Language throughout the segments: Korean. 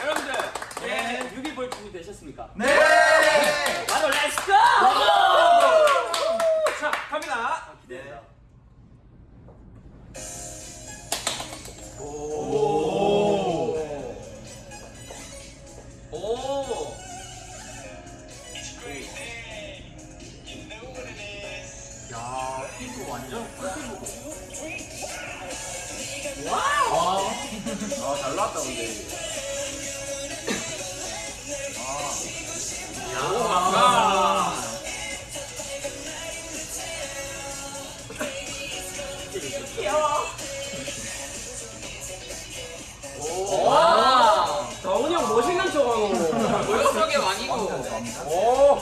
여러분들, 네, 뮤비 볼 준비 되셨습니까? 네! 잘 나왔다, 근데. 아. 와! 다운이 형 멋있는 척 하노. 모욕적인 왕이고. 오!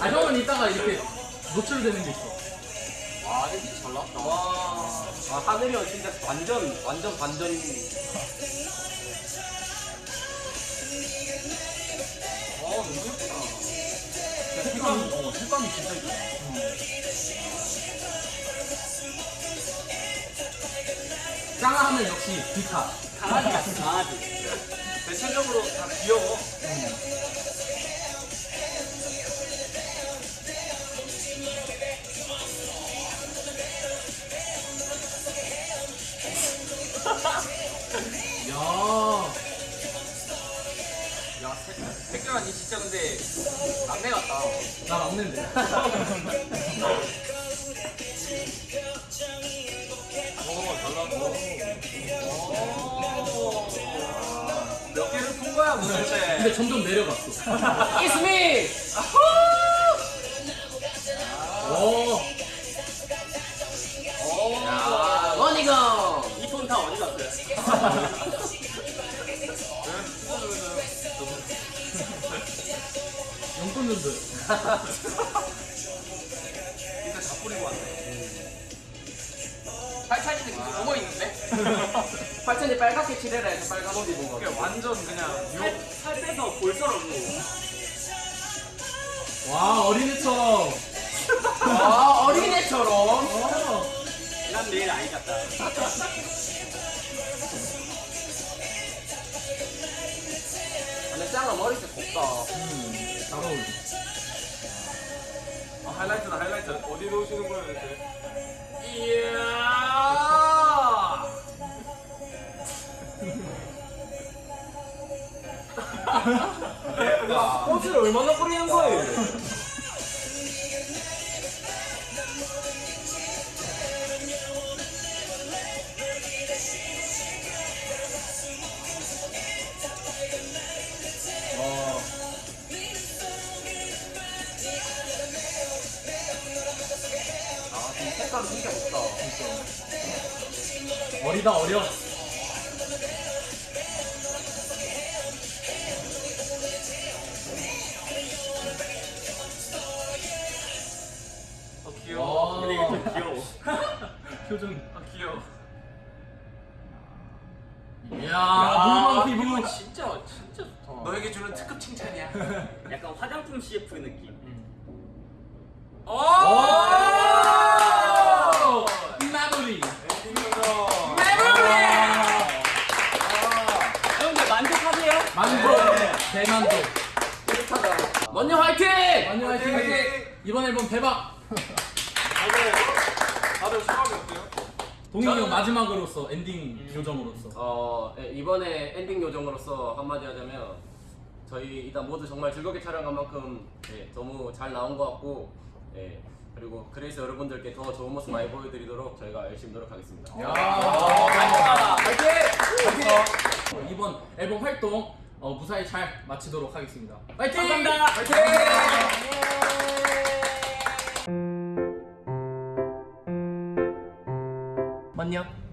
아 형은 이따가 이렇게 노출되는 게 있어. 와, 진짜 잘 나왔다. 와. 아, 하늘이 형 진짜 완전, 완전 반전. 너무 예쁘다. 색감이 어 색감이 진짜 있다. 짱 하면 역시 비타. 강아지 같은 강아지. 대체적으로 다 귀여워. 야. 야, 백경아, 니 진짜 근데 막내 같다. 나. 오, 잘 나왔어. 몇 개를 푼 거야, 도대체? 근데 점점 내려갔어. It's me! 오. 야, 원이가 이폰 다 어디 갔어요? 용돈들도. 진짜 다 뿌리고 왔네. 팔찬이는 계속 숨어 있는데? 팔천이 빨갛게 칠해라 해서 빨간 옷 입은 거. 그게 완전 그냥 살, 살 빼서 볼처럼 와 어린애처럼. 아, 어린애처럼. 어. 난 내일 아이 같다. 짱아 머리색 곱다. 잘 어울려. 아, 하이라이트다, 하이라이트. 어디 놓으시는 거예요, 이제? 이야! 꽃을 얼마나 뿌리는 거예요? 색깔은 진짜 곱다. 어리다 어려. 어, 귀여워. 와. 근데 이게 좀 귀여워. 표정. 아, 귀여워. 이야 물만 피부. 진짜, 진짜 좋다. 너에게 주는 특급 칭찬이야. 약간 화장품 CF 느낌. 오! 오. 마무리. 여러분들 만족하세요? 만족. 대만족. 뿌듯하다. 먼저 화이팅! 완전 화이팅. 이번 앨범 대박. 다들, 다들 소감이 어때요? 동인이 형 마지막으로서 엔딩 요정으로서. 어, 예, 이번에 엔딩 요정으로서 한마디 하자면 저희 일단 모두 정말 즐겁게 촬영한 만큼 예, 너무 잘 나온 것 같고 예, 그리고 그래서 여러분들께 더 좋은 모습 많이 보여드리도록 저희가 열심히 노력하겠습니다. 야. 앨범 활동 어, 무사히 잘 마치도록 하겠습니다. 화이팅! 감사합니다. 화이팅! 맞냐?